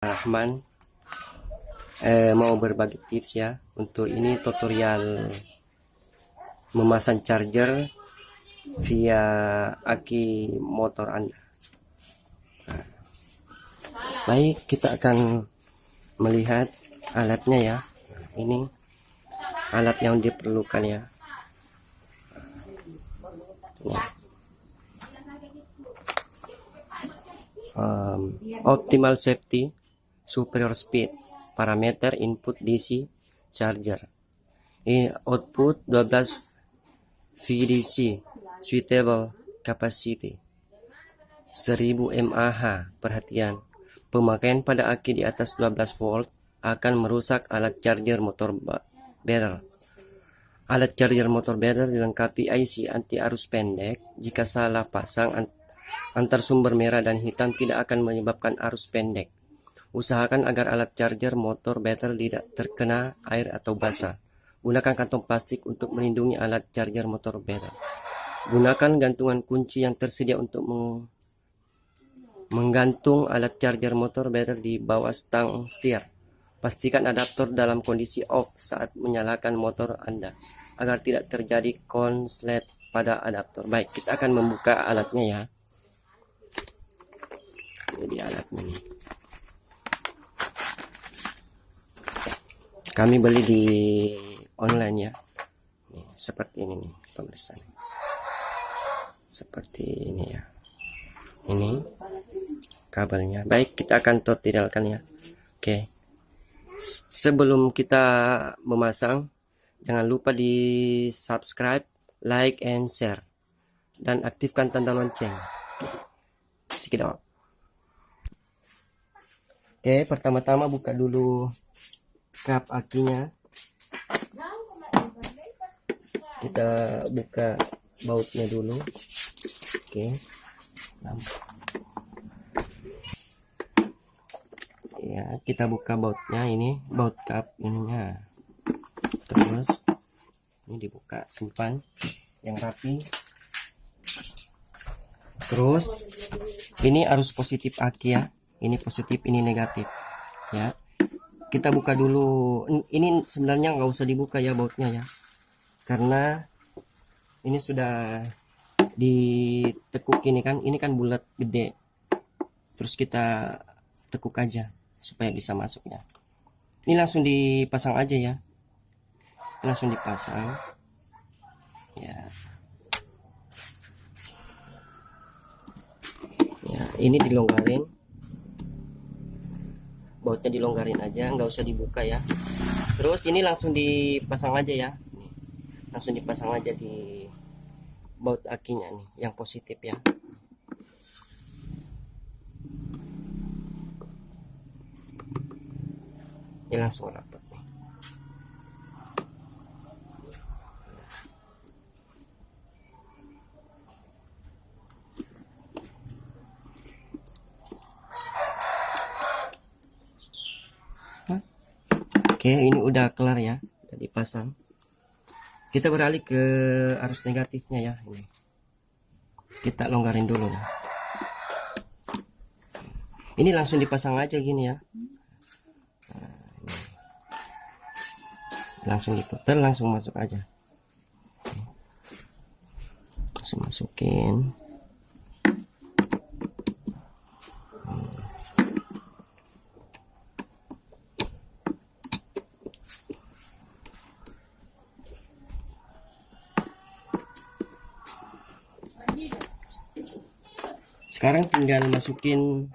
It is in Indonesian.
Rahman. Eh, mau berbagi tips ya untuk ini tutorial memasang charger via aki motor anda. Nah, baik kita akan melihat alatnya ya. Ini alat yang diperlukan ya. Um, optimal safety superior speed parameter input DC charger. Ini output 12 VDC suitable capacity 1000 mAh perhatian. Pemakaian pada aki di atas 12 volt akan merusak alat charger motor barrel alat charger motor barrel dilengkapi IC anti arus pendek. Jika salah pasang antar sumber merah dan hitam tidak akan menyebabkan arus pendek usahakan agar alat charger motor battery tidak terkena air atau basah gunakan kantong plastik untuk melindungi alat charger motor battery Gunakan gantungan kunci yang tersedia untuk meng menggantung alat charger motor battery di bawah stang setir. Pastikan adaptor dalam kondisi off saat menyalakan motor Anda agar tidak terjadi konslet pada adaptor. Baik, kita akan membuka alatnya ya. Ini alatnya nih. Kami beli di online ya. Nih, seperti ini nih pemeriksaan. Seperti ini ya. Ini kabelnya. Baik kita akan tutorialkan ya. Oke. Sebelum kita memasang jangan lupa di subscribe like and share. Dan aktifkan tanda lonceng. Sedikit oke pertama-tama buka dulu kap akinya kita buka bautnya dulu. Oke. Ya kita buka bautnya ini baut cup ininya. Terus ini dibuka simpan yang rapi. Terus ini arus positif aki ya. Ini positif ini negatif ya kita buka dulu. Ini sebenarnya nggak usah dibuka ya bautnya ya. Karena ini sudah ditekuk ini kan ini kan bulat gede. Terus kita tekuk aja supaya bisa masuknya. Ini langsung dipasang aja ya. Langsung dipasang. Ya. Ya ini dilonggarin bautnya dilonggarin aja nggak usah dibuka ya. Terus ini langsung dipasang aja ya. Langsung dipasang aja di baut akinya nih yang positif ya. Ini langsung nih Oke ini udah kelar ya. Udah dipasang. Kita beralih ke arus negatifnya ya ini. Kita longgarin dulu nah. ini langsung dipasang aja gini ya. Nah, langsung diputar langsung masuk aja. Langsung masukin sekarang tinggal masukin